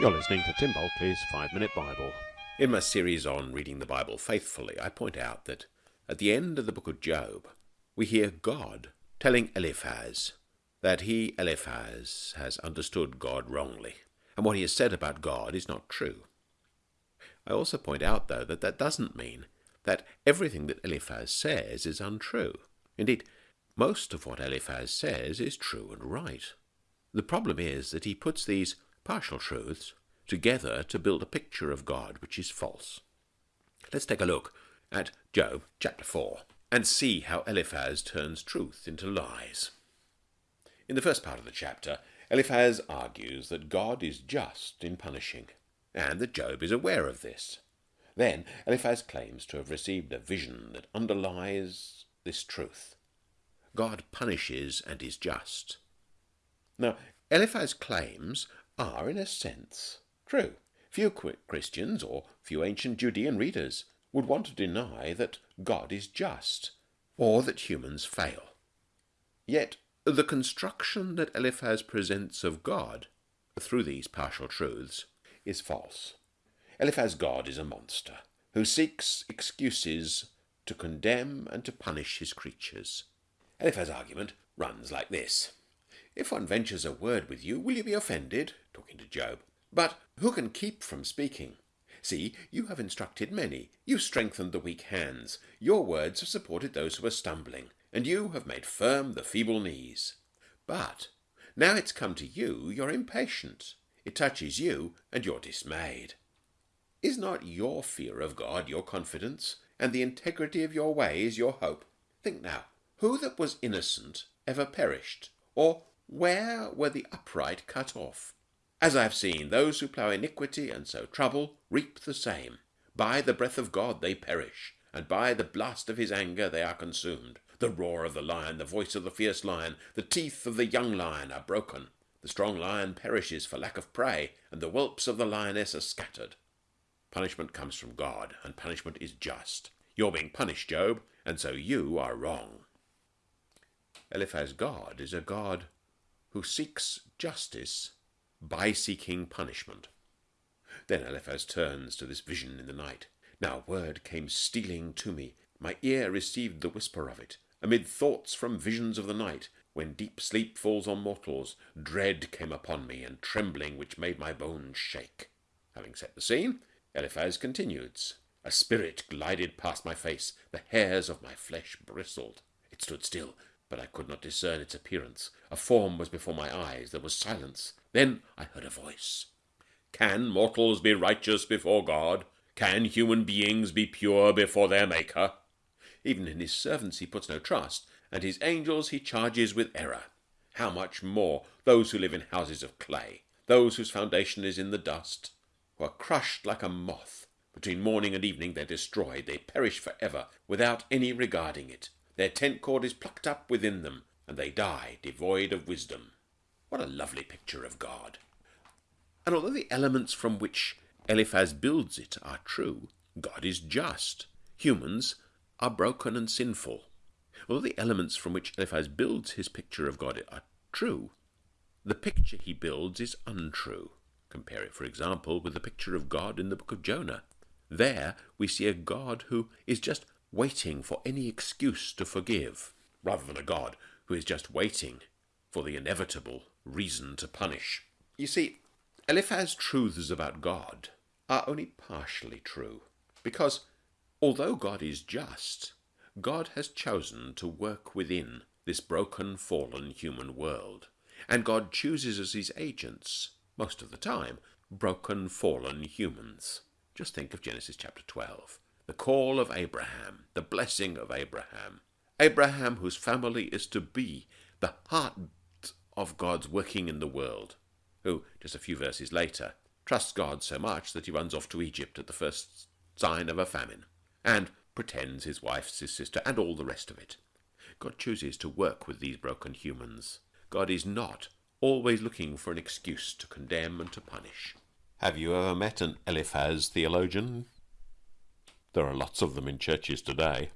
You're listening to Tim Bulkeley's Five Minute Bible. In my series on reading the Bible faithfully, I point out that at the end of the book of Job, we hear God telling Eliphaz that he, Eliphaz, has understood God wrongly, and what he has said about God is not true. I also point out, though, that that doesn't mean that everything that Eliphaz says is untrue. Indeed, most of what Eliphaz says is true and right. The problem is that he puts these partial truths together to build a picture of God which is false. Let's take a look at Job chapter 4 and see how Eliphaz turns truth into lies. In the first part of the chapter, Eliphaz argues that God is just in punishing, and that Job is aware of this. Then Eliphaz claims to have received a vision that underlies this truth. God punishes and is just. Now, Eliphaz claims are, in a sense, true. Few quick Christians or few ancient Judean readers would want to deny that God is just or that humans fail. Yet the construction that Eliphaz presents of God through these partial truths is false. Eliphaz's God is a monster who seeks excuses to condemn and to punish his creatures. Eliphaz's argument runs like this. If one ventures a word with you, will you be offended? Talking to Job. But who can keep from speaking? See, you have instructed many. You strengthened the weak hands. Your words have supported those who are stumbling, and you have made firm the feeble knees. But now it's come to you, you're impatient. It touches you, and you're dismayed. Is not your fear of God your confidence, and the integrity of your ways your hope? Think now, who that was innocent ever perished, or where were the upright cut off? As I have seen, those who plough iniquity and sow trouble reap the same. By the breath of God they perish, and by the blast of his anger they are consumed. The roar of the lion, the voice of the fierce lion, the teeth of the young lion are broken. The strong lion perishes for lack of prey, and the whelps of the lioness are scattered. Punishment comes from God, and punishment is just. You're being punished, Job, and so you are wrong. Eliphaz God is a God who seeks justice by seeking punishment. Then Eliphaz turns to this vision in the night. Now word came stealing to me. My ear received the whisper of it. Amid thoughts from visions of the night, when deep sleep falls on mortals, dread came upon me, and trembling which made my bones shake. Having set the scene, Eliphaz continues. A spirit glided past my face, the hairs of my flesh bristled. It stood still, but I could not discern its appearance. A form was before my eyes. There was silence. Then I heard a voice. Can mortals be righteous before God? Can human beings be pure before their Maker? Even in his servants he puts no trust, and his angels he charges with error. How much more those who live in houses of clay, those whose foundation is in the dust, who are crushed like a moth. Between morning and evening they're destroyed, they perish for ever, without any regarding it. Their tent cord is plucked up within them, and they die devoid of wisdom. What a lovely picture of God! And although the elements from which Eliphaz builds it are true, God is just. Humans are broken and sinful. Although the elements from which Eliphaz builds his picture of God are true, the picture he builds is untrue. Compare it, for example, with the picture of God in the book of Jonah. There we see a God who is just waiting for any excuse to forgive, rather than a God who is just waiting for the inevitable reason to punish. You see, Eliphaz's truths about God are only partially true, because although God is just, God has chosen to work within this broken, fallen human world, and God chooses as his agents, most of the time, broken, fallen humans. Just think of Genesis chapter 12 the call of Abraham, the blessing of Abraham. Abraham, whose family is to be the heart of God's working in the world, who, just a few verses later, trusts God so much that he runs off to Egypt at the first sign of a famine, and pretends his wife's his sister, and all the rest of it. God chooses to work with these broken humans. God is not always looking for an excuse to condemn and to punish. Have you ever met an Eliphaz theologian? There are lots of them in churches today.